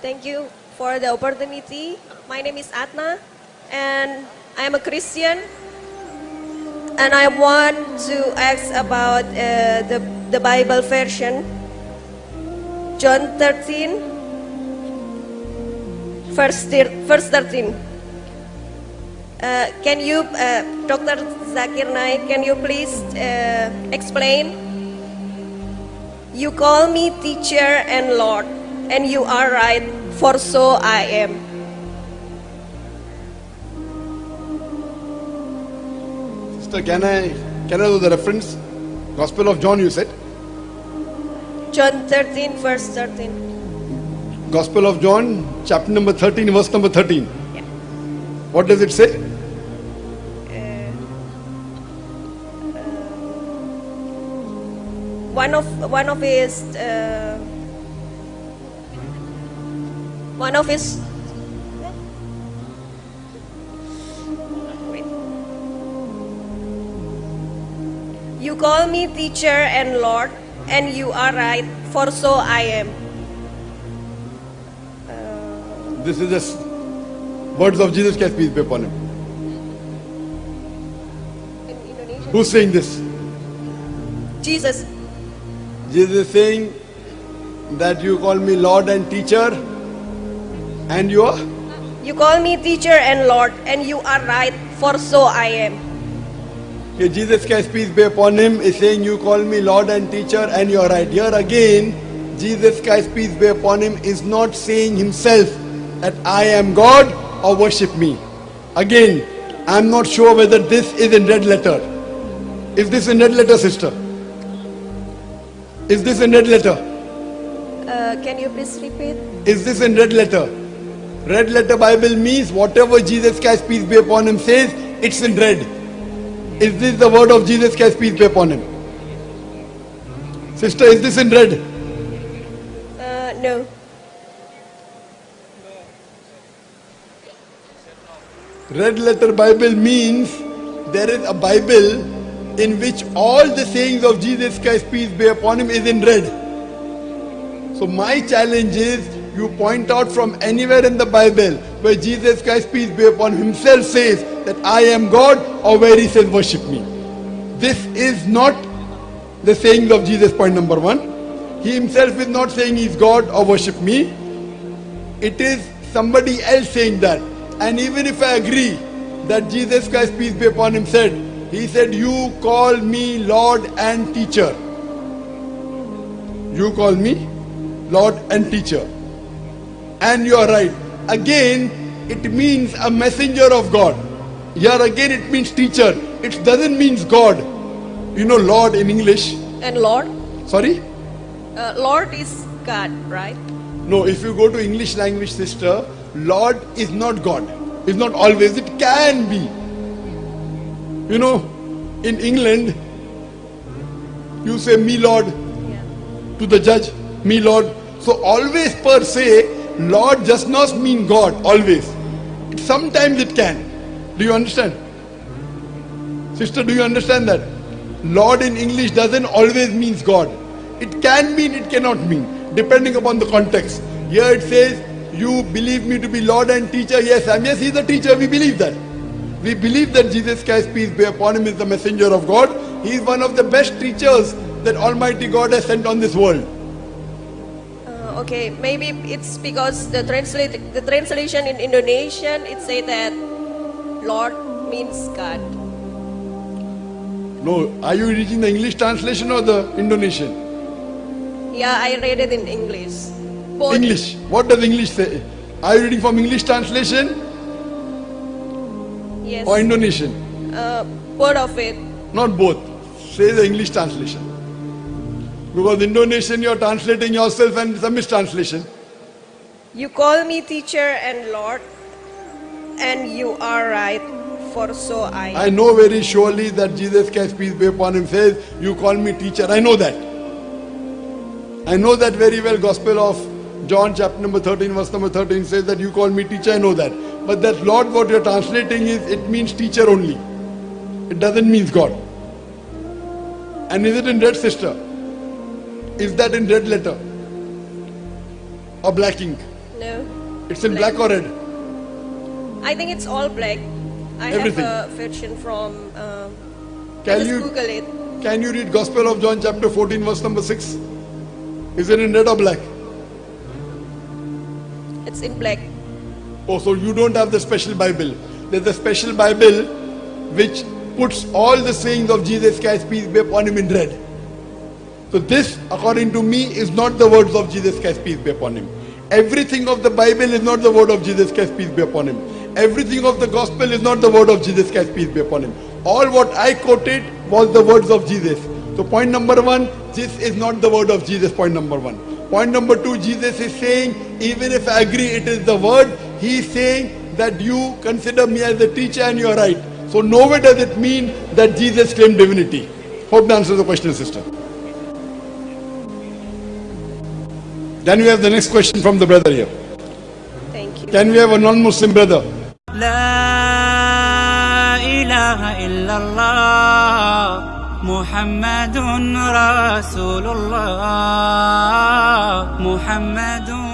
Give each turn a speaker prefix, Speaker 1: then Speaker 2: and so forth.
Speaker 1: Thank you for the opportunity. My name is Atna, and I am a Christian. And I want to ask about uh, the, the Bible version, John 13, verse, thir- verse 13. Uh, can you, uh, Dr. Zakir Naik, can you please uh, explain? You call me teacher and Lord, and you are right, for so I am.
Speaker 2: Sister, can I can I know the reference? Gospel of John, you said.
Speaker 1: John 13, verse 13.
Speaker 2: Gospel of John, chapter number 13, verse number 13.
Speaker 1: Yeah.
Speaker 2: What does it say?
Speaker 1: One of one of his uh, one of his You call me teacher and Lord, and you are right, for so I am.
Speaker 2: This is the words of Jesus Christ, peace be upon him. Who's saying this?
Speaker 1: Jesus.
Speaker 2: Jesus is saying that you call me Lord and teacher, and you are.
Speaker 1: You call me teacher and Lord, and you are right, for so I am.
Speaker 2: Okay, Jesus Christ, peace be upon him, is saying, You call me Lord and teacher, and you're right. Here again, Jesus Christ, peace be upon him, is not saying himself that I am God or worship me. Again, I'm not sure whether this is in red letter. Is this in red letter, sister? Is this in red letter?
Speaker 1: Uh, can you please repeat?
Speaker 2: Is this in red letter? Red letter Bible means whatever Jesus Christ, peace be upon him, says, it's in red. Is this the word of Jesus Christ, peace be upon him? Sister, is this in red?
Speaker 1: Uh, no.
Speaker 2: Red letter Bible means there is a Bible in which all the sayings of Jesus Christ, peace be upon him, is in red. So my challenge is you point out from anywhere in the Bible where Jesus Christ, peace be upon him, himself says that I am God or where he says worship me. This is not the sayings of Jesus, point number one. He himself is not saying he's God or worship me. It is somebody else saying that. And even if I agree that Jesus Christ, peace be upon him, said, He said, You call me Lord and teacher. You call me Lord and teacher. And you are right. Again, it means a messenger of God. Here again, it means teacher. It doesn't mean God. You know, Lord in English.
Speaker 1: And Lord?
Speaker 2: Sorry?
Speaker 1: Uh, Lord is God, right?
Speaker 2: No, if you go to English language, sister, Lord is not God. It's not always. It can be. You know, in England, you say me Lord
Speaker 1: Yeah.
Speaker 2: to the judge, me Lord. So always per se, Lord does not mean God, always. Sometimes it can. Do you understand? Sister, do you understand that? Lord in English doesn't always means God. It can mean, it cannot mean, depending upon the context. Here it says, you believe me to be Lord and teacher. Yes, I'm yes, he's a teacher. We believe that. We believe that Jesus Christ, peace be upon him, is the messenger of God. He is one of the best teachers that Almighty God has sent on this world.
Speaker 1: Okay, maybe it's because the translate the translation in Indonesian it say that Lord means God.
Speaker 2: No, are you reading the English translation or the Indonesian?
Speaker 1: Yeah, I read it in English. Both.
Speaker 2: English. What does English say? Are you reading from English translation
Speaker 1: Yes.
Speaker 2: or Indonesian?
Speaker 1: Uh, both of it.
Speaker 2: Not both. Say the English translation. Because Indonesian you are translating yourself and it's a mistranslation.
Speaker 1: You call me teacher and Lord, and you are right, for so I.
Speaker 2: I know very surely that Jesus Christ, peace be upon him, says, You call me teacher. I know that. I know that very well. Gospel of John, chapter number 13, verse number 13 says that you call me teacher. I know that. But that Lord, what you're translating is, it means teacher only. It doesn't mean God. And is it in red, sister? Is that in red letter? Or black ink?
Speaker 1: No.
Speaker 2: It's in black or red?
Speaker 1: I think it's all black. I
Speaker 2: Everything.
Speaker 1: have a version from. Uh,
Speaker 2: Can you-
Speaker 1: Google it?
Speaker 2: Can you read Gospel of John chapter 14 verse number 6? Is it in red or black?
Speaker 1: It's in black.
Speaker 2: Oh, so you don't have the special Bible. There's a special Bible which puts all the sayings of Jesus Christ, peace be upon him, in red. So this, according to me, is not the words of Jesus Christ, peace be upon him. Everything of the Bible is not the word of Jesus Christ, peace be upon him. Everything of the gospel is not the word of Jesus Christ, peace be upon him. All what I quoted was the words of Jesus. So point number one, this is not the word of Jesus, point number one. Point number two, Jesus is saying, even if I agree it is the word, he is saying that you consider me as a teacher and you are right. So nowhere does it mean that Jesus claimed divinity. Hope that answers the question, sister. Then we have the next question from the brother here.
Speaker 1: Thank you.
Speaker 2: Can we have a non-Muslim brother?
Speaker 3: لا إله إلا الله محمد رسول الله محمد